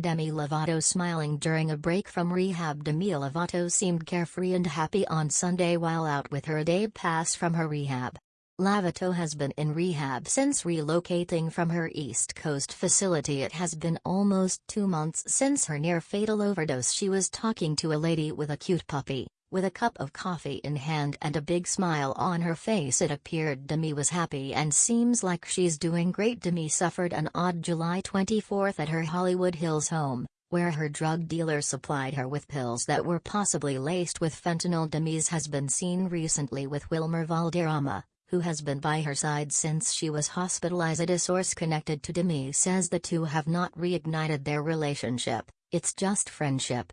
Demi Lovato smiling during a break from rehab Demi Lovato seemed carefree and happy on Sunday while out with her day pass from her rehab. Lovato has been in rehab since relocating from her East Coast facility it has been almost two months since her near-fatal overdose she was talking to a lady with a cute puppy. With a cup of coffee in hand and a big smile on her face it appeared Demi was happy and seems like she's doing great. Demi suffered an OD July 24th at her Hollywood Hills home, where her drug dealer supplied her with pills that were possibly laced with fentanyl. Demi's has been seen recently with Wilmer Valderrama, who has been by her side since she was hospitalized. A source connected to Demi says the two have not reignited their relationship, it's just friendship.